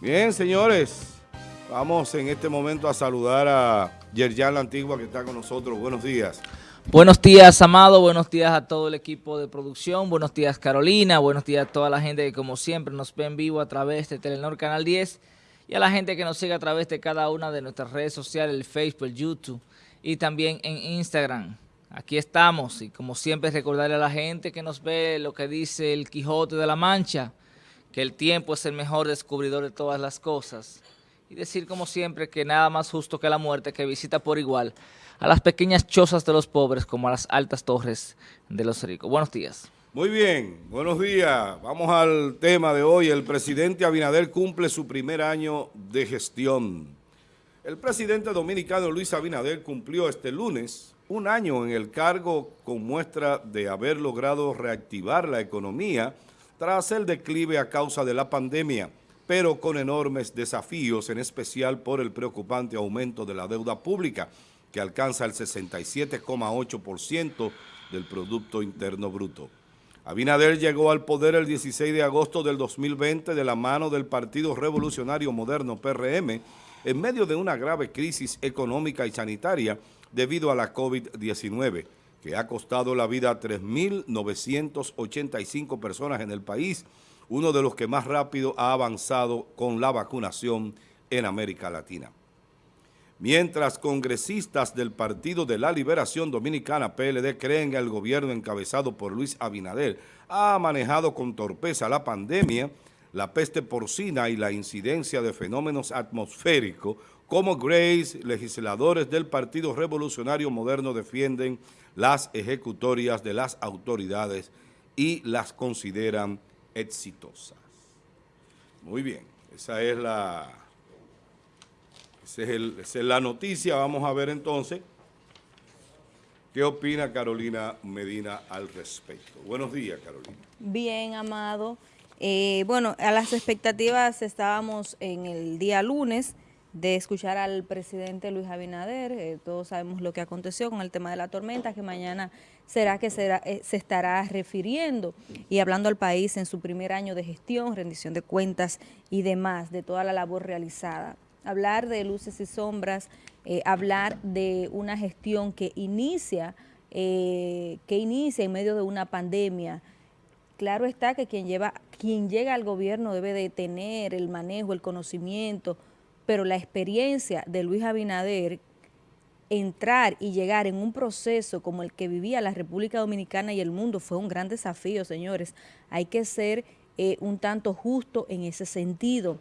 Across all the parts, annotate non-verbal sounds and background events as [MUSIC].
Bien, señores, vamos en este momento a saludar a Yerjan La Antigua que está con nosotros. Buenos días. Buenos días, Amado. Buenos días a todo el equipo de producción. Buenos días, Carolina. Buenos días a toda la gente que, como siempre, nos ve en vivo a través de Telenor Canal 10 y a la gente que nos sigue a través de cada una de nuestras redes sociales, el Facebook, el YouTube y también en Instagram. Aquí estamos y, como siempre, recordarle a la gente que nos ve lo que dice el Quijote de la Mancha, que el tiempo es el mejor descubridor de todas las cosas. Y decir como siempre que nada más justo que la muerte que visita por igual a las pequeñas chozas de los pobres como a las altas torres de los ricos. Buenos días. Muy bien, buenos días. Vamos al tema de hoy. El presidente Abinader cumple su primer año de gestión. El presidente dominicano Luis Abinader cumplió este lunes un año en el cargo con muestra de haber logrado reactivar la economía tras el declive a causa de la pandemia, pero con enormes desafíos, en especial por el preocupante aumento de la deuda pública, que alcanza el 67,8% del Producto Interno Bruto. Abinader llegó al poder el 16 de agosto del 2020 de la mano del Partido Revolucionario Moderno, PRM, en medio de una grave crisis económica y sanitaria debido a la COVID-19 que ha costado la vida a 3.985 personas en el país, uno de los que más rápido ha avanzado con la vacunación en América Latina. Mientras congresistas del Partido de la Liberación Dominicana, PLD, creen que el gobierno encabezado por Luis Abinader ha manejado con torpeza la pandemia, la peste porcina y la incidencia de fenómenos atmosféricos, como Grace, legisladores del Partido Revolucionario Moderno defienden las ejecutorias de las autoridades y las consideran exitosas. Muy bien, esa es la, es, la noticia. Vamos a ver entonces qué opina Carolina Medina al respecto. Buenos días, Carolina. Bien, Amado. Eh, bueno, a las expectativas estábamos en el día lunes, de escuchar al presidente Luis Abinader. Eh, todos sabemos lo que aconteció con el tema de la tormenta, que mañana será que eh, se estará refiriendo y hablando al país en su primer año de gestión, rendición de cuentas y demás, de toda la labor realizada. Hablar de luces y sombras, eh, hablar de una gestión que inicia, que inicia en medio de una pandemia, claro está que quien, lleva, quien llega al gobierno debe de tener el manejo, el conocimiento, pero la experiencia de Luis Abinader, entrar y llegar en un proceso como el que vivía la República Dominicana y el mundo fue un gran desafío, señores. Hay que ser eh, un tanto justo en ese sentido.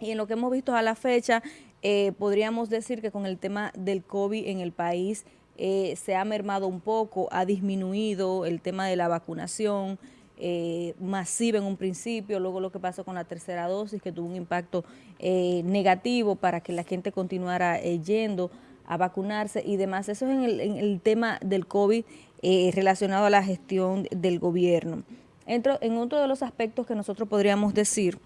Y en lo que hemos visto a la fecha, eh, podríamos decir que con el tema del COVID en el país eh, se ha mermado un poco, ha disminuido el tema de la vacunación, eh, masiva en un principio, luego lo que pasó con la tercera dosis, que tuvo un impacto eh, negativo para que la gente continuara eh, yendo a vacunarse y demás. Eso es en el, tema del COVID relacionado a la gestión del gobierno. Entro, en otro de los aspectos que nosotros podríamos decir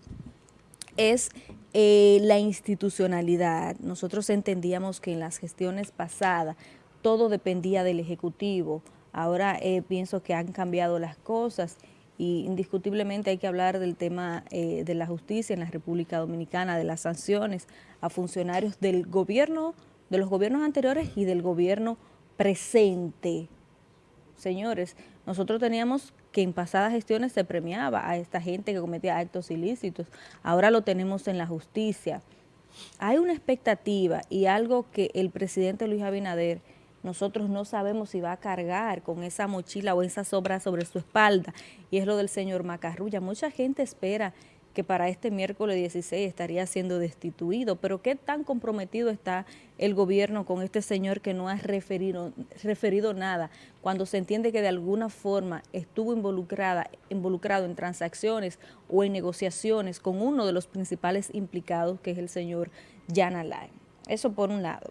es la institucionalidad. Nosotros entendíamos que en las gestiones pasadas todo dependía del Ejecutivo. Ahora pienso que han cambiado las cosas y indiscutiblemente hay que hablar del tema eh, de la justicia en la República Dominicana, de las sanciones a funcionarios del gobierno, de los gobiernos anteriores y del gobierno presente. Señores, nosotros teníamos que en pasadas gestiones se premiaba a esta gente que cometía actos ilícitos, ahora lo tenemos en la justicia. Hay una expectativa y algo que el presidente Luis Abinader nosotros no sabemos si va a cargar con esa mochila o esa sobra sobre su espalda, y es lo del señor Macarrulla. Mucha gente espera que para este miércoles 16 estaría siendo destituido, pero ¿qué tan comprometido está el gobierno con este señor que no ha referido, nada, cuando se entiende que de alguna forma estuvo involucrado en transacciones o en negociaciones con uno de los principales implicados, que es el señor Jan Alain? Eso por un lado.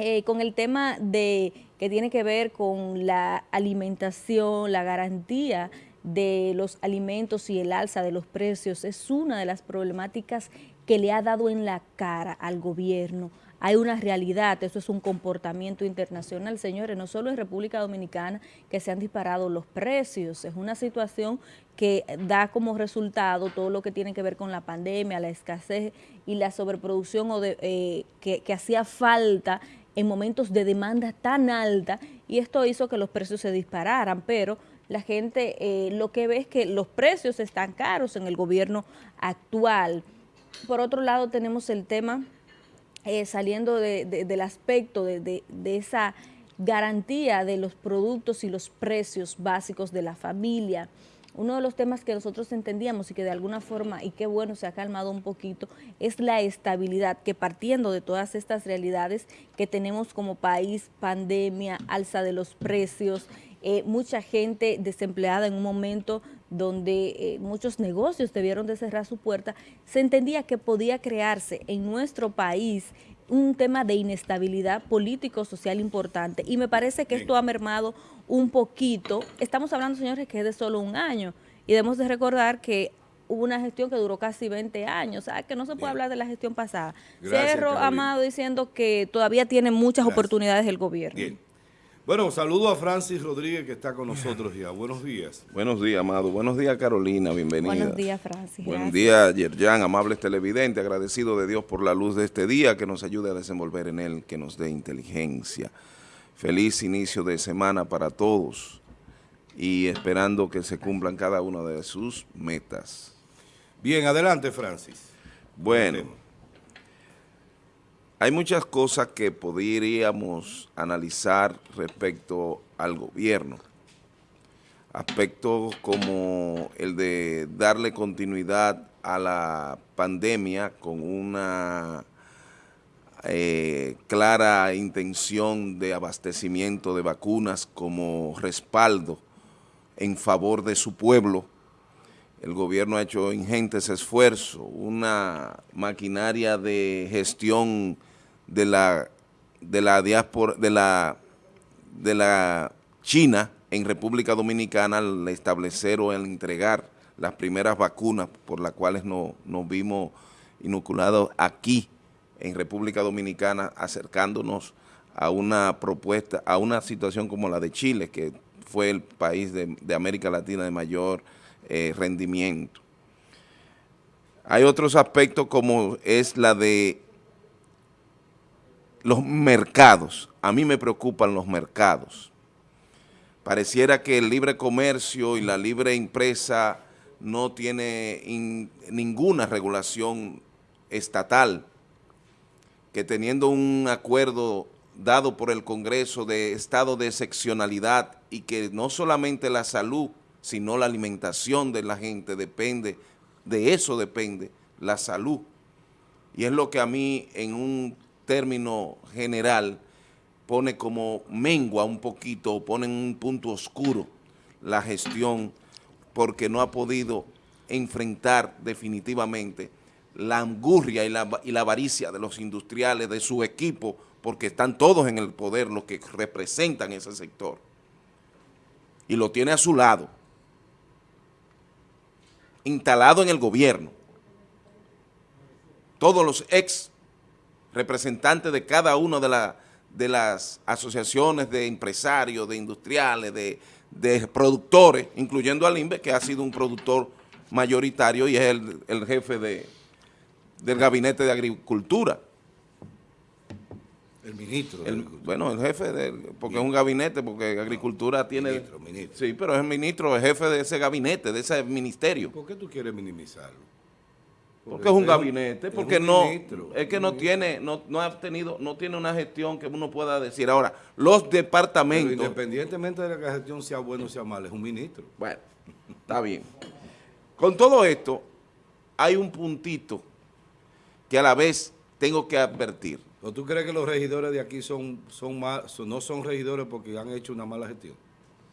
Eh, con el tema de que tiene que ver con la alimentación, la garantía de los alimentos y el alza de los precios es una de las problemáticas que le ha dado en la cara al gobierno, hay una realidad, eso es un comportamiento internacional, señores, no solo en República Dominicana que se han disparado los precios, es una situación que da como resultado todo lo que tiene que ver con la pandemia, la escasez y la sobreproducción o de, eh, que, que hacía falta en momentos de demanda tan alta y esto hizo que los precios se dispararan, pero la gente eh, lo que ve es que los precios están caros en el gobierno actual. Por otro lado tenemos el tema eh, saliendo del aspecto de, esa garantía de los productos y los precios básicos de la familia. Uno de los temas que nosotros entendíamos y que de alguna forma, y qué bueno, se ha calmado un poquito, es la estabilidad, que partiendo de todas estas realidades que tenemos como país, pandemia, alza de los precios, eh, mucha gente desempleada en un momento donde eh, muchos negocios debieron de cerrar su puerta, se entendía que podía crearse en nuestro país un tema de inestabilidad político-social importante. Y me parece que esto ha mermado un poquito. Estamos hablando, señores, que es de solo un año y debemos de recordar que hubo una gestión que duró casi 20 años, o sea, que no se puede hablar de la gestión pasada. Cerro, Amado, diciendo que todavía tiene muchas oportunidades el gobierno. Bueno, saludo a Francis Rodríguez que está con nosotros ya. Buenos días. Buenos días, Amado. Buenos días, Carolina. Bienvenida. Buenos días, Francis. Buenos días, Yerjan, amables televidentes. Agradecido de Dios por la luz de este día que nos ayude a desenvolver en él, que nos dé inteligencia. Feliz inicio de semana para todos y esperando que se cumplan cada una de sus metas. Bien, adelante, Francis. Bueno. Hay muchas cosas que podríamos analizar respecto al gobierno. Aspectos como el de darle continuidad a la pandemia con una eh, clara intención de abastecimiento de vacunas como respaldo en favor de su pueblo. El gobierno ha hecho ingentes esfuerzos, una maquinaria de gestión de la, de la diáspora, de la, de la China en República Dominicana al establecer o al entregar las primeras vacunas por las cuales nos, nos vimos inoculados aquí en República Dominicana, acercándonos a una propuesta, a una situación como la de Chile, que fue el país de, América Latina de mayor eh, rendimiento. Hay otros aspectos como es la de los mercados, a mí me preocupan los mercados. Pareciera que el libre comercio y la libre empresa no tiene ninguna regulación estatal, que teniendo un acuerdo dado por el Congreso de estado de excepcionalidad y que no solamente la salud, sino la alimentación de la gente depende, de eso depende la salud. Y es lo que a mí en un término general, pone como mengua un poquito, pone en un punto oscuro la gestión porque no ha podido enfrentar definitivamente la angurria y la, y la avaricia de los industriales, de su equipo, porque están todos en el poder los que representan ese sector. Y lo tiene a su lado, instalado en el gobierno. Todos los ex representantes de cada una de, de las asociaciones de empresarios, de industriales, de, productores, incluyendo al INVE, que ha sido un productor mayoritario y es el, jefe de, del Gabinete de Agricultura. El ministro. bueno, el jefe, de, porque es un gabinete, porque Agricultura tiene... Ministro, Sí, pero es el ministro, el jefe de ese gabinete, de ese ministerio. ¿Por qué tú quieres minimizarlo? Porque es un gabinete, porque no, es que no tiene, no, no ha tenido, no tiene una gestión que uno pueda decir. Ahora, los departamentos. independientemente de que la gestión sea buena o sea mala, es un ministro. Bueno, está bien. Con todo esto, hay un puntito que a la vez tengo que advertir. tú crees que los regidores de aquí son, son no son regidores porque han hecho una mala gestión?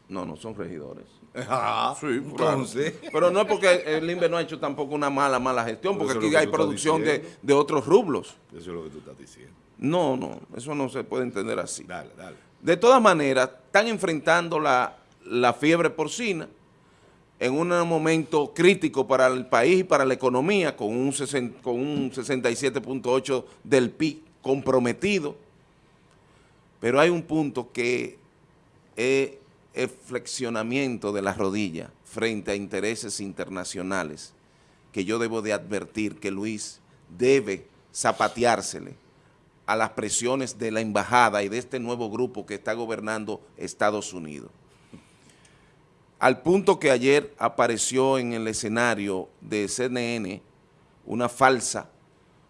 No, no son regidores. [LAUGHS] Ah, sí, entonces. Pero no es porque el INVE no ha hecho tampoco una mala, mala gestión, porque aquí hay producción de, otros rublos. Eso es lo que tú estás diciendo. No, no, eso no se puede entender así. Dale, dale. De todas maneras, están enfrentando la, fiebre porcina en un momento crítico para el país y para la economía, con un, con un 67.8 del PIB comprometido, pero hay un punto que es el flexionamiento de la rodilla frente a intereses internacionales que yo debo de advertir que Luis debe zapateársele a las presiones de la embajada y de este nuevo grupo que está gobernando Estados Unidos. Al punto que ayer apareció en el escenario de CNN una falsa,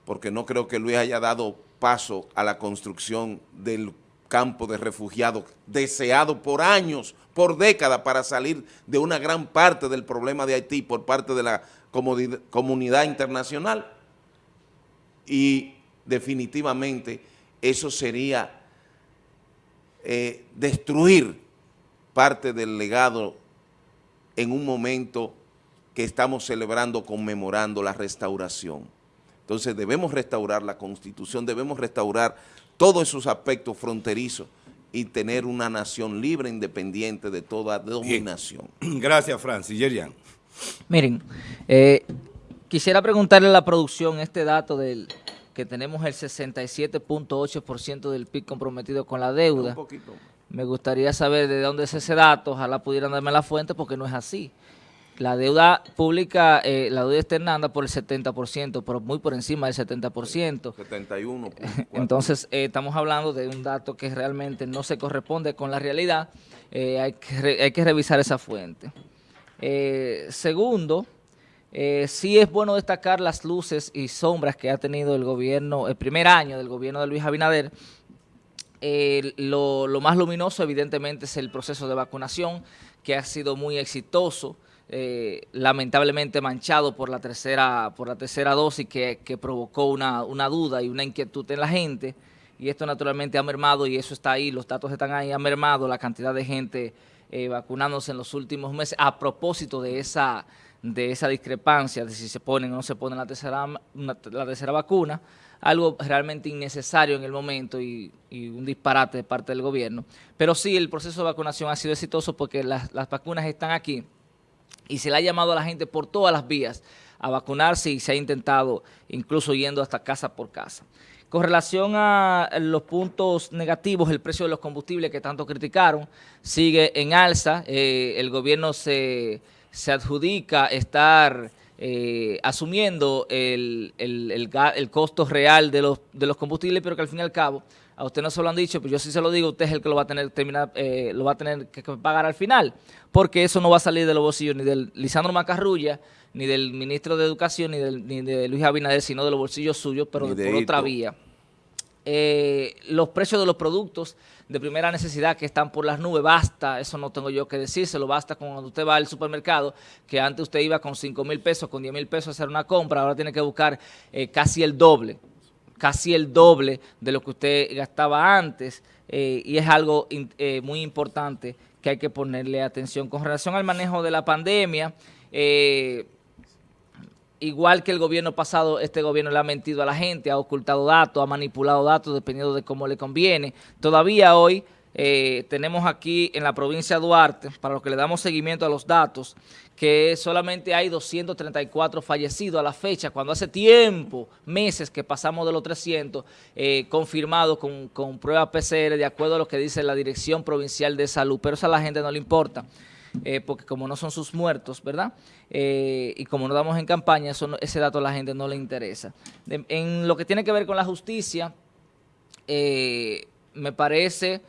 porque no creo que Luis haya dado paso a la construcción del campo de refugiados deseado por años, por décadas, para salir de una gran parte del problema de Haití por parte de la comunidad internacional. Y definitivamente eso sería eh, destruir parte del legado en un momento que estamos celebrando, conmemorando la restauración. Entonces debemos restaurar la Constitución, debemos restaurar todos esos aspectos fronterizos y tener una nación libre, independiente de toda dominación. [CLEARS THROAT] Gracias, Francis. Yerian. Miren, eh, quisiera preguntarle a la producción este dato del que tenemos el 67.8% del PIB comprometido con la deuda. Un poquito. Me gustaría saber de dónde es ese dato, ojalá pudieran darme la fuente porque no es así. La deuda pública, eh, la deuda externa anda por el 70%, pero muy por encima del 70%. 71. [LAUGHS] Entonces, eh, estamos hablando de un dato que realmente no se corresponde con la realidad. Eh, hay, que hay que revisar esa fuente. segundo, sí es bueno destacar las luces y sombras que ha tenido el gobierno, el primer año del gobierno de Luis Abinader. Lo, más luminoso evidentemente es el proceso de vacunación que ha sido muy exitoso, eh, lamentablemente manchado por la tercera, por la tercera dosis que, provocó una, duda y una inquietud en la gente. Y esto naturalmente ha mermado y eso está ahí, los datos están ahí, ha mermado la cantidad de gente eh, vacunándose en los últimos meses a propósito de esa de esa discrepancia de si se ponen o no se ponen la tercera, la tercera vacuna, algo realmente innecesario en el momento y, un disparate de parte del gobierno. Pero sí, el proceso de vacunación ha sido exitoso porque las, vacunas están aquí y se le ha llamado a la gente por todas las vías a vacunarse y se ha intentado incluso yendo hasta casa por casa. Con relación a los puntos negativos, el precio de los combustibles que tanto criticaron sigue en alza. Eh, el gobierno se se adjudica estar eh, asumiendo el, costo real de los, de los combustibles, pero que al fin y al cabo, a usted no se lo han dicho, pero yo sí se lo digo, usted es el que lo va a tener, terminar, eh, lo va a tener que pagar al final, porque eso no va a salir de los bolsillos ni del Lisandro Macarrulla, ni del ministro de Educación, ni, del, ni de Luis Abinader, sino de los bolsillos suyos, pero de, por otra vía. Eh, los precios de los productos de primera necesidad que están por las nubes, basta, eso no tengo yo que decírselo, basta cuando usted va al supermercado, que antes usted iba con 5 mil pesos, con 10 mil pesos a hacer una compra, ahora tiene que buscar eh, casi el doble, casi el doble de lo que usted gastaba antes, eh, y es algo muy importante que hay que ponerle atención. Con relación al manejo de la pandemia, eh, igual que el gobierno pasado, este gobierno le ha mentido a la gente, ha ocultado datos, ha manipulado datos dependiendo de cómo le conviene. Todavía hoy eh, tenemos aquí en la provincia de Duarte, para los que le damos seguimiento a los datos, que solamente hay 234 fallecidos a la fecha, cuando hace tiempo, meses que pasamos de los 300, eh, confirmados con, con pruebas PCR, de acuerdo a lo que dice la Dirección Provincial de Salud, pero eso a la gente no le importa. Eh, porque como no son sus muertos, ¿verdad? Eh, y como no damos en campaña, ese dato a la gente no le interesa. en lo que tiene que ver con la justicia, eh, me parece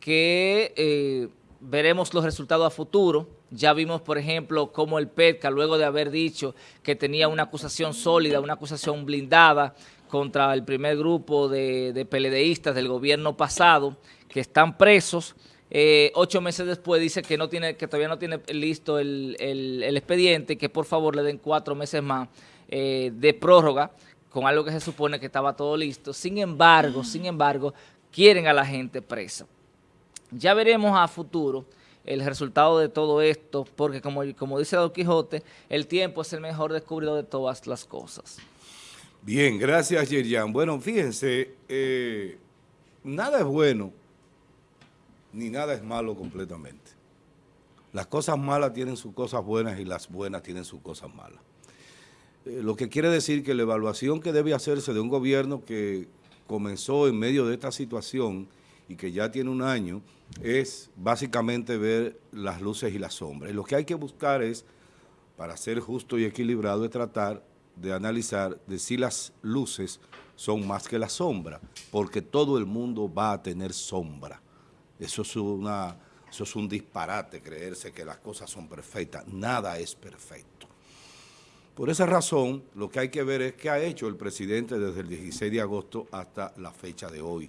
que veremos los resultados a futuro. Ya vimos, por ejemplo, cómo el PETCA, luego de haber dicho que tenía una acusación sólida, una acusación blindada contra el primer grupo de, de PLDistas del gobierno pasado, que están presos, eh, ocho meses después dice que no tiene, que todavía no tiene listo el, expediente, que por favor le den cuatro meses más eh, de prórroga con algo que se supone que estaba todo listo. Sin embargo, sin embargo, quieren a la gente presa. Ya veremos a futuro el resultado de todo esto, porque como, como dice Don Quijote, el tiempo es el mejor descubridor de todas las cosas. Bien, gracias Yerian. Bueno, fíjense, eh, nada es bueno ni nada es malo completamente. Las cosas malas tienen sus cosas buenas y las buenas tienen sus cosas malas. Eh, lo que quiere decir que la evaluación que debe hacerse de un gobierno que comenzó en medio de esta situación y que ya tiene un año, es básicamente ver las luces y las sombras. Y lo que hay que buscar es, para ser justo y equilibrado, es tratar de analizar de si las luces son más que la sombra, porque todo el mundo va a tener sombra. Eso es, una, eso es un disparate, creerse que las cosas son perfectas. Nada es perfecto. Por esa razón, lo que hay que ver es qué ha hecho el presidente desde el 16 de agosto hasta la fecha de hoy.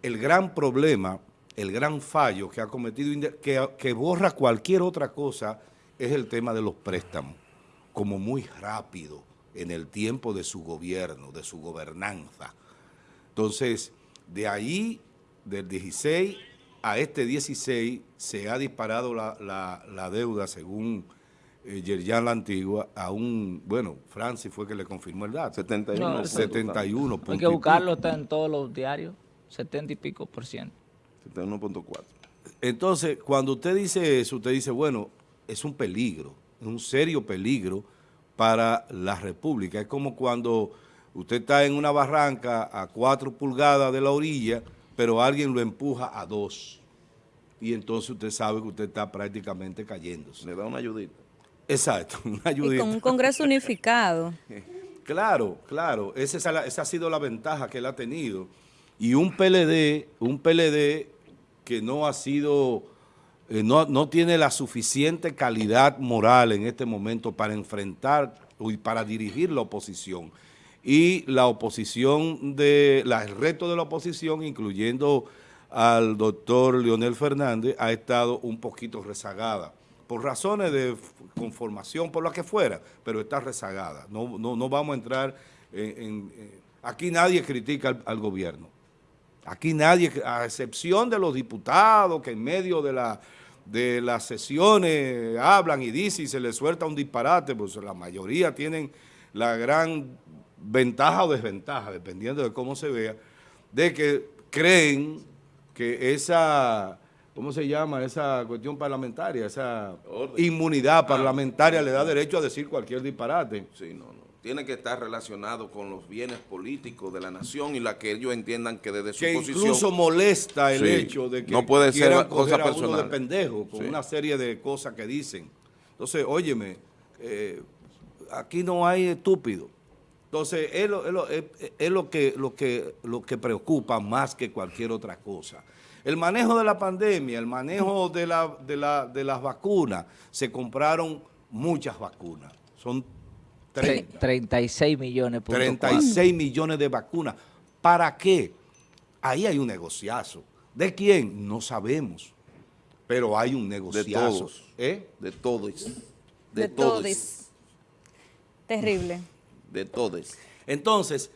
El gran problema, el gran fallo que ha cometido, que, que borra cualquier otra cosa, es el tema de los préstamos, como muy rápido en el tiempo de su gobierno, de su gobernanza. Entonces, de ahí, del 16 a este 16, se ha disparado la, deuda, según eh, Yerjan La Antigua, a un, bueno, Francis fue que le confirmó el dato. 71. 71. Hay que buscarlo, está en todos los diarios, 70 y pico por ciento. 71.4. Entonces, cuando usted dice eso, usted dice, bueno, es un peligro, es un serio peligro, para la República. Es como cuando usted está en una barranca a cuatro pulgadas de la orilla, pero alguien lo empuja a dos. Y entonces usted sabe que usted está prácticamente cayéndose. Le da una ayudita. Exacto, [LAUGHS] una ayudita. Y con un Congreso unificado. [LAUGHS] claro, claro. Esa, esa ha sido la ventaja que él ha tenido. Y un PLD, un PLD que no ha sido eh, no, tiene la suficiente calidad moral en este momento para enfrentar y para dirigir la oposición. Y la oposición, de, la, el reto de la oposición, incluyendo al doctor Leonel Fernández, ha estado un poquito rezagada, por razones de conformación, por lo que fuera, pero está rezagada. No, no, vamos a entrar en... aquí nadie critica al, al gobierno. Aquí nadie, a excepción de los diputados que en medio de la de las sesiones hablan y dicen y se les suelta un disparate, pues la mayoría tienen la gran ventaja o desventaja, dependiendo de cómo se vea, de que creen que esa, ¿cómo se llama? Esa cuestión parlamentaria, esa inmunidad parlamentaria le da derecho a decir cualquier disparate. Sí, no, no tiene que estar relacionado con los bienes políticos de la nación y la que ellos entiendan que desde su que posición... incluso molesta el hecho de que no puede ser cosa a uno de pendejo con una serie de cosas que dicen. Entonces, óyeme, eh, aquí no hay estúpido. Entonces, es, lo, es, lo, que, lo, que, lo que preocupa más que cualquier otra cosa. El manejo de la pandemia, el manejo de, la, de, la, de las vacunas, se compraron muchas vacunas. Son 36 millones. 36 millones de vacunas. ¿Para qué? Ahí hay un negociazo. ¿De quién? No sabemos. Pero hay un negociazo. De todos. ¿Eh? De todos. De, todos. Terrible. De todos. Entonces,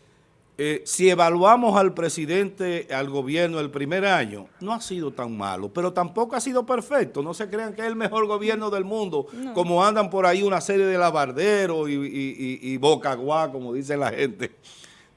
eh, si evaluamos al presidente, al gobierno el primer año, no ha sido tan malo, pero tampoco ha sido perfecto. No se crean que es el mejor gobierno del mundo, como andan por ahí una serie de lavarderos y, y, y, bocaguá, como dice la gente.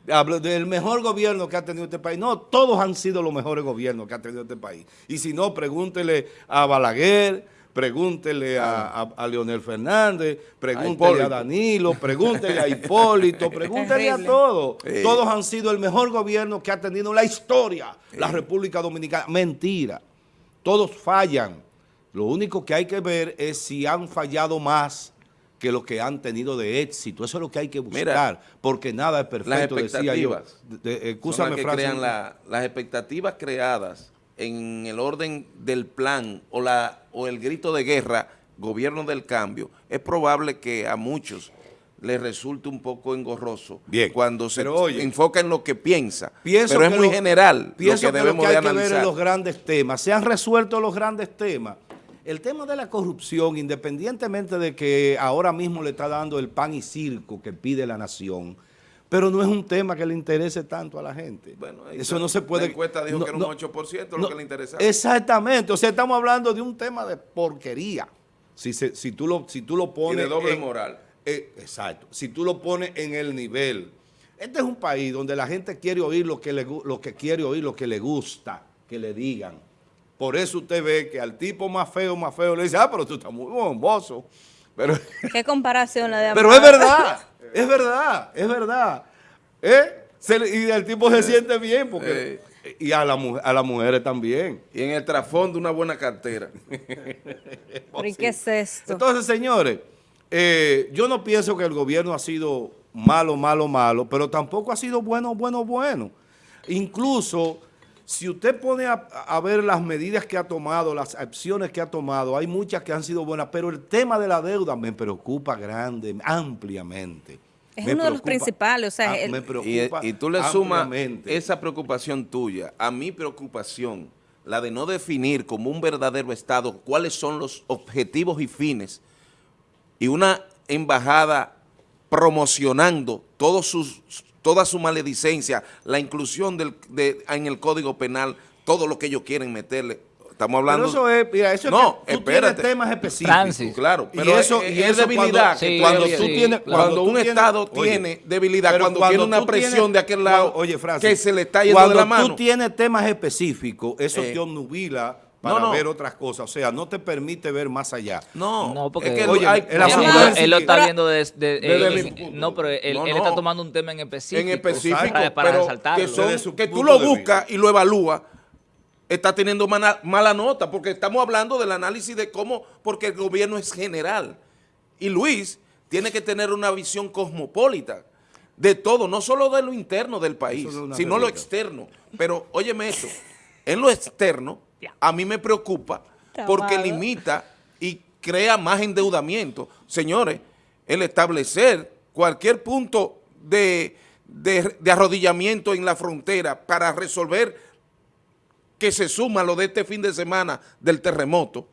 Hablo del mejor gobierno que ha tenido este país. No, todos han sido los mejores gobiernos que ha tenido este país. Y si no, pregúntele a Balaguer, pregúntele a, Leonel Fernández, pregúntele a, Danilo, pregúntele a Hipólito, [LAUGHS] pregúntele a todos. Todos han sido el mejor gobierno que ha tenido la historia la República Dominicana. Mentira, todos fallan. Lo único que hay que ver es si han fallado más que lo que han tenido de éxito. Eso es lo que hay que buscar, porque nada es perfecto, las expectativas crean las expectativas creadas en el orden del plan o, la, o el grito de guerra, gobierno del cambio, es probable que a muchos les resulte un poco engorroso Bien, cuando se enfoca en lo que piensa. pero es muy general pienso lo que debemos que hay que ver en los grandes temas. Se han resuelto los grandes temas. El tema de la corrupción, independientemente de que ahora mismo le está dando el pan y circo que pide la nación, pero no es un tema que le interese tanto a la gente. Bueno, eso no se puede... La encuesta dijo que era un 8% lo que le interesaba. Exactamente, o sea, estamos hablando de un tema de porquería. Si, si, tú, lo, si tú lo pones... Y de doble moral. Eh, exacto, si tú lo pones en el nivel... Este es un país donde la gente quiere oír lo que, le, lo que quiere oír, lo que le gusta, que le digan. Por eso usted ve que al tipo más feo, más feo, le dice, ah, pero tú estás muy bomboso. Pero, ¿Qué comparación la de [LAUGHS] Pero es verdad, es verdad, es verdad. ¿Eh? Se y el tipo se siente bien porque y a, la, mu- a las mujeres también. Y en el trasfondo una buena cartera. [LAUGHS] ¿Pero y qué es esto? Entonces, señores, eh, yo no pienso que el gobierno ha sido malo, malo, malo, pero tampoco ha sido bueno, bueno, bueno. Incluso, si usted pone a, a ver las medidas que ha tomado, las acciones que ha tomado, hay muchas que han sido buenas, pero el tema de la deuda me preocupa grande, ampliamente. Es Me uno de los principales, o sea, ah, el- me Y, preocupa y tú le sumas esa preocupación tuya a mi preocupación, la de no definir como un verdadero Estado cuáles son los objetivos y fines, y una embajada promocionando todos sus, toda su maledicencia, la inclusión del, de, en el Código Penal, todo lo que ellos quieren meterle. Estamos hablando... Pero eso es, mira, eso No, es que tú espérate. tienes temas específicos. Francis. Claro, Y pero eso- es, y es eso debilidad. cuando- que sí, cuando sí, tú sí, tienes, claro. Cuando un tienes- Estado oye, tiene debilidad, pero cuando, cuando tiene una presión tienes- de aquel lado cuando- oye, Francis, que se le está yendo cuando de la mano. tú tienes temas específicos, eso Eh. te obnubila para No, no. ver otras cosas. O sea, no te permite ver más allá. No, No, porque- es que Oye, hay- el Él, lo está Pero- viendo de, de- Desde eh, mi punto. no, pero él, No, él no. está tomando un tema en específico. en específico, para, para pero resaltarlo. que, son- Desde que tú lo de buscas y lo evalúas, está teniendo mala, mala nota, porque estamos hablando del análisis de cómo, porque el gobierno es general. Y Luis tiene que tener una visión cosmopolita de todo, no solo de lo interno del país, sino lo externo. Pero óyeme esto, en lo externo, a mí me preocupa porque limita y crea más endeudamiento. Señores, el establecer cualquier punto de, de- de arrodillamiento en la frontera para resolver que se suma lo de este fin de semana del terremoto,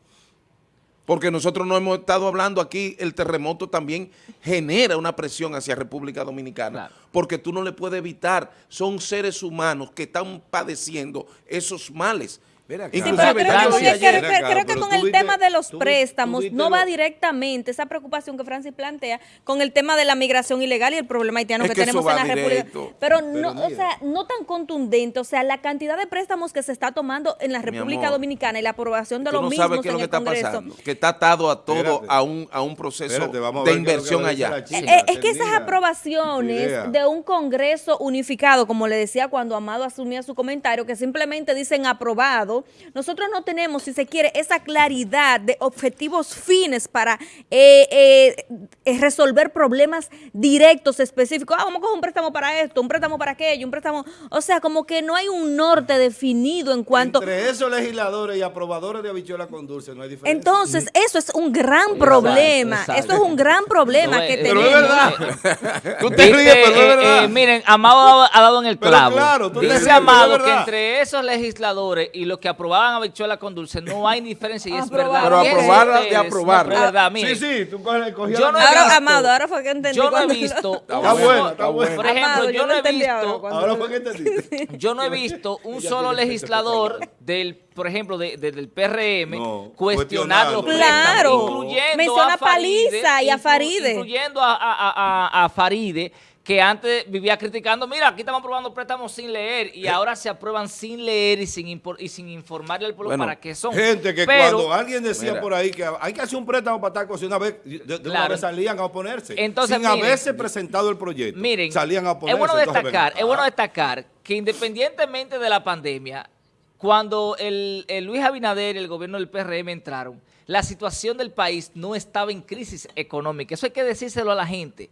porque nosotros no hemos estado hablando aquí, el terremoto también genera una presión hacia República Dominicana, Claro. porque tú no le puedes evitar, son seres humanos que están padeciendo esos males. Acá. Sí, pero creo, que- creo- creo- que con el viste- tema de los tú vi- tú préstamos no va lo- directamente esa preocupación que Francis plantea con el tema de la migración ilegal y el problema haitiano Es que, que tenemos en la directo. República. Pero no, o sea, no tan contundente, o sea, la cantidad de préstamos que se está tomando en la República amor, Dominicana y la aprobación de los no mismos sabes qué es en lo que el está Congreso. pasando, que está atado a todo, Espérate. a un, a un proceso Espérate, vamos a de es lo que inversión allá. Eh, es que esas aprobaciones de un Congreso unificado, como le decía cuando Amado asumía su comentario, que simplemente dicen aprobado, nosotros no tenemos, si se quiere, esa claridad de objetivos fines para eh, eh, resolver problemas directos, específicos. Ah, vamos a coger un préstamo para esto, un préstamo para aquello, un préstamo... O sea, como que no hay un norte definido en cuanto... Entre esos legisladores y aprobadores de habichuela con dulce no hay diferencia. Entonces, eso es un gran problema. exacto. Eso es un gran problema No, que eh, pero tenemos. es verdad. [LAUGHS] Tú te ríes, pero es verdad. eh, miren, Amado ha dado- en el Pero clavo. claro, tú Dice pero Amado que entre esos legisladores y los que aprobaban habichuela con dulce no hay diferencia y es Aprobar. verdad. Pero aprobarla de ustedes, no, aprobarla. pero es verdad, Sí, sí, tú coges, cogías Yo la no he. Ahora, visto- Amado, ahora fue que entendí. yo no he visto, [LAUGHS] Está solo- está buena. por ejemplo, Amado, yo no he entendí ahora visto, Ahora fue que entendiste. yo no he visto [LAUGHS] un solo legislador del, por ejemplo, de- de- del PRM No, cuestionar los Claro. incluyendo Menciona a Faride, Paliza y a Faride. incluyendo a- a- a- a Faride, que antes vivía criticando, mira, aquí estamos aprobando préstamos sin leer y ahora se aprueban sin leer y sin, y sin informarle al pueblo Bueno, para qué son. Gente que Pero- cuando alguien decía Mira. por ahí que hay que hacer un préstamo para tal cosa, una vez, de, de una vez salían a oponerse. Entonces, sin miren, haberse presentado el proyecto. Miren, salían a oponerse. es bueno destacar, es bueno destacar que independientemente de la pandemia, cuando el, el Luis Abinader y el gobierno del PRM entraron, la situación del país no estaba en crisis económica. Eso hay que decírselo a la gente.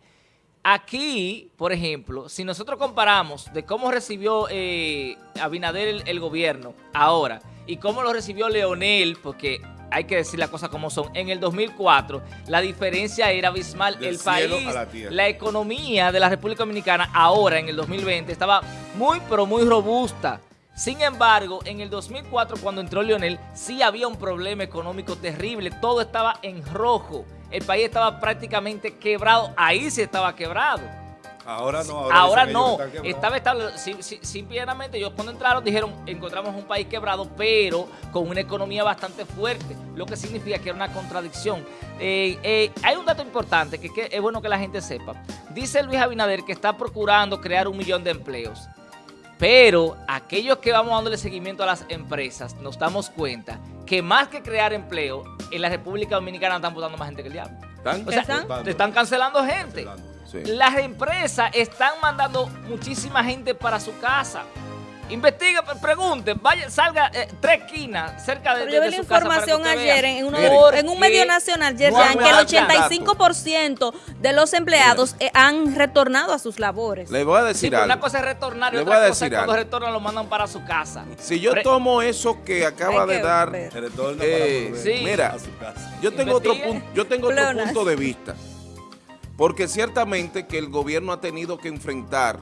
Aquí, por ejemplo, si nosotros comparamos de cómo recibió eh, Abinader el, el gobierno ahora y cómo lo recibió Leonel, porque hay que decir las cosas como son, en el 2004 la diferencia era abismal. Del el país, la economía de la República Dominicana ahora en el 2020 estaba muy pero muy robusta. Sin embargo, en el 2004 cuando entró Leonel sí había un problema económico terrible, todo estaba en rojo, el país estaba prácticamente quebrado, ahí sí estaba quebrado. Ahora no. Ahora, no, estaba estable. Sim- sim- Simplemente ellos cuando entraron dijeron, encontramos un país quebrado, pero con una economía bastante fuerte, lo que significa que era una contradicción. Eh, eh, hay un dato importante que, que es bueno que la gente sepa. Dice Luis Abinader que está procurando crear un millón de empleos. Pero aquellos que vamos dándole seguimiento a las empresas, nos damos cuenta que más que crear empleo, en la República Dominicana están votando más gente que el diablo. ¿Están? O sea, ¿Están? te están cancelando gente. Cancelando. Sí. las empresas están mandando muchísima gente para su casa. Investiga, pre- pregunten, vaya, salga eh, tres esquinas cerca de, Pero de- yo de vi la información ayer en, uno de- en un medio nacional, Yerjan, que el aguanta. 85% de los empleados eh, han retornado a sus labores. Le voy a decir algo. una cosa es retornar y Le otra voy a cosa es cuando algo. retornan lo mandan para su casa. Si yo Pre- tomo eso que acaba de que dar, Eh, sí. mira, a su casa. yo tengo otro punto, yo tengo otro Pleonas. punto de vista. Porque ciertamente que el gobierno ha tenido que enfrentar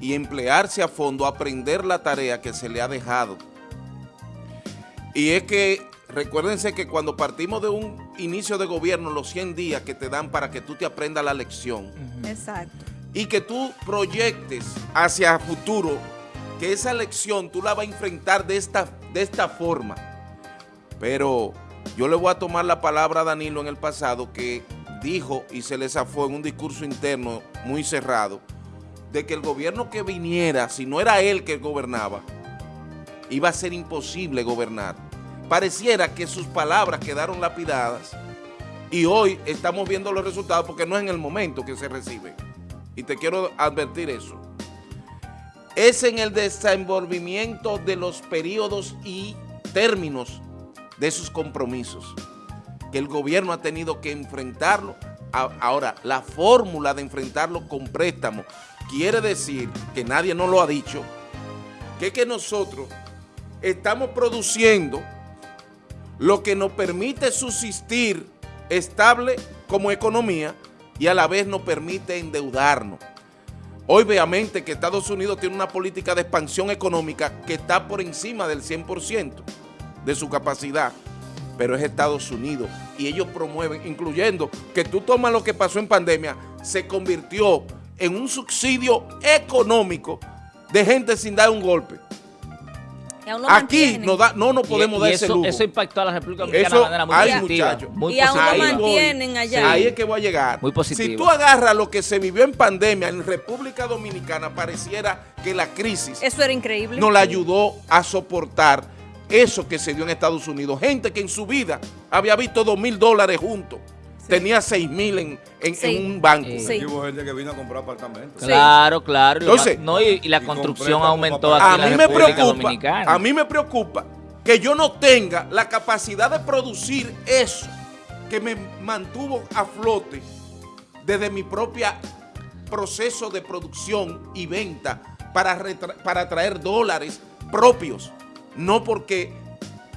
y emplearse a fondo, aprender la tarea que se le ha dejado. Y es que, recuérdense que cuando partimos de un inicio de gobierno, los 100 días que te dan para que tú te aprendas la lección, Exacto. y que tú proyectes hacia futuro que esa lección tú la vas a enfrentar de esta, de esta forma. Pero yo le voy a tomar la palabra a Danilo en el pasado que dijo y se le zafó en un discurso interno muy cerrado de que el gobierno que viniera, si no era él que gobernaba, iba a ser imposible gobernar. Pareciera que sus palabras quedaron lapidadas y hoy estamos viendo los resultados porque no es en el momento que se recibe. Y te quiero advertir eso. Es en el desenvolvimiento de los periodos y términos de sus compromisos que el gobierno ha tenido que enfrentarlo. Ahora, la fórmula de enfrentarlo con préstamo quiere decir, que nadie nos lo ha dicho, que que nosotros estamos produciendo lo que nos permite subsistir estable como economía y a la vez nos permite endeudarnos. Hoy obviamente que Estados Unidos tiene una política de expansión económica que está por encima del 100% de su capacidad, pero es Estados Unidos y ellos promueven, incluyendo que tú tomas lo que pasó en pandemia, se convirtió en un subsidio económico de gente sin dar un golpe. Aquí no, da, no nos podemos y dar ese eso, lujo. eso impactó a la República Dominicana de manera muy hay, positiva. Muy Y aún lo mantienen allá. Ahí es que voy a llegar. Muy positivo. Si tú agarras lo que se vivió en pandemia en República Dominicana, pareciera que la crisis Eso era increíble. nos la ayudó a soportar eso que se dio en Estados Unidos. Gente que en su vida había visto dos mil dólares juntos, tenía seis mil en, en- Sí. en un banco. Sí. Aquí hubo gente que vino a comprar apartamentos. Claro, claro. Entonces- no, y, y la Y construcción aumentó aquí A en mí la me República preocupa, Dominicana. a mí me preocupa que yo no tenga la capacidad de producir eso que me mantuvo a flote desde mi propia proceso de producción y venta para, para traer dólares propios, no porque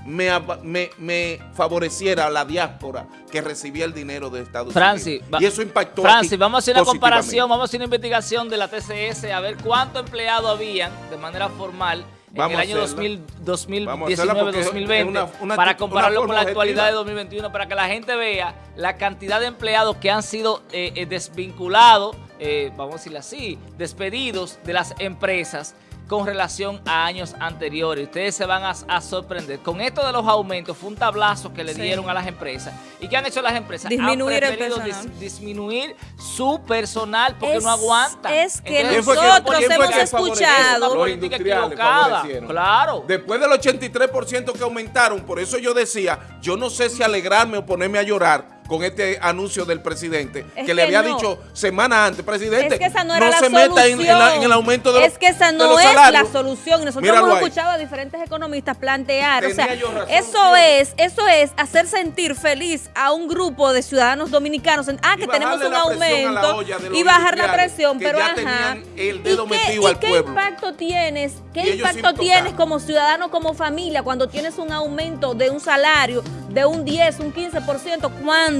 me, me- me favoreciera la diáspora que recibía el dinero de Estados Francis, Unidos. Y eso impactó Francis, vamos a hacer una comparación, vamos a hacer una investigación de la TCS a ver cuántos empleados habían de manera formal Vamos en el a año hacerla. 2000 Vamos a hacerla porque es 2019-2020 una- una para compararlo con la actualidad de objetiva. 2021 para que la gente vea la cantidad de empleados que han sido eh, eh, desvinculados, eh, vamos a decirlo así, despedidos de las empresas con relación a años anteriores. Ustedes se van a, a sorprender. Con esto de los aumentos, fue un tablazo que le Sí. dieron a las empresas. ¿Y qué han hecho las empresas? Disminuir han el personal. dis- disminuir su personal porque Es- no aguantan. es que ¿Quién fue que- nosotros hemos escuchado- Una política equivocada. Claro. Después del 83% que aumentaron, por eso yo decía, yo no sé si alegrarme o ponerme a llorar con este anuncio del presidente, Es que le había no. dicho semanas antes, presidente, Es que esa no era la se meta en, en la- en el aumento de los Es que esa no es la solución. Nosotros Míralo hemos ahí. escuchado a diferentes economistas plantear, o sea, razón, eso es, eso es hacer sentir feliz a un grupo de ciudadanos dominicanos, ah, Y que tenemos un aumento y bajar la presión, pero ajá. el ¿Y dedo qué, metido y al qué pueblo? impacto tienes? Y ¿Qué impacto tienes como ciudadano, como familia, cuando tienes un aumento de un salario de un 10, un 15%, cuando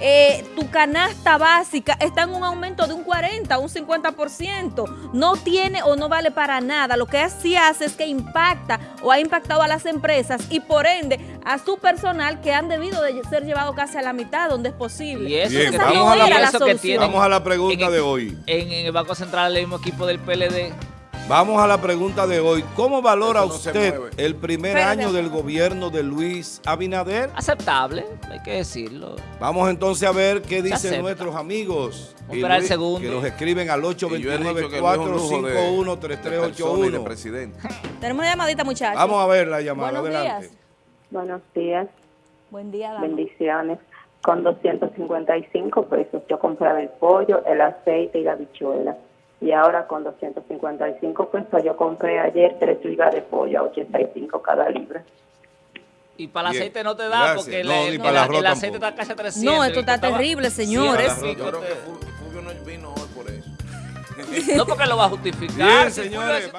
eh, tu canasta básica está en un aumento de un 40, un 50%? No tiene o no vale para nada. Lo que sí hace es que impacta o ha impactado a las empresas y por ende a su personal que han debido de ser llevado casi a la mitad donde es posible. Y eso Bien, que, vamos tienen- a la- y eso que solución. tienen Vamos a la pregunta en de hoy. En, en el Banco Central, el mismo equipo del PLD. Vamos a la pregunta de hoy. ¿Cómo valora no usted el primer año del gobierno de Luis Abinader? Aceptable, hay que decirlo. Vamos entonces a ver qué dicen nuestros amigos. Vamos a esperar el Luis, segundo. Que nos escriben al Y yo he dicho que no es un lujo de- de persona y de 829-451-3381. presidente. [LAUGHS] Tenemos una llamadita, muchachos. Vamos a ver la llamada. Buenos Adelante. días. Buenos días, Buen día, dama. bendiciones. con 255 pesos. Yo compraba el pollo, el aceite y la bichuela. Y ahora con 255 pesos yo compré ayer tres libras de pollo a 85 cada libra. Y para el Bien. aceite no te da Gracias. porque No, el, aceite está casi a 300. No, esto está terrible, 100 señores. y pico. Yo creo que Fulvio no vino hoy por eso. [LAUGHS] No porque lo va a justificar. Bien, señores.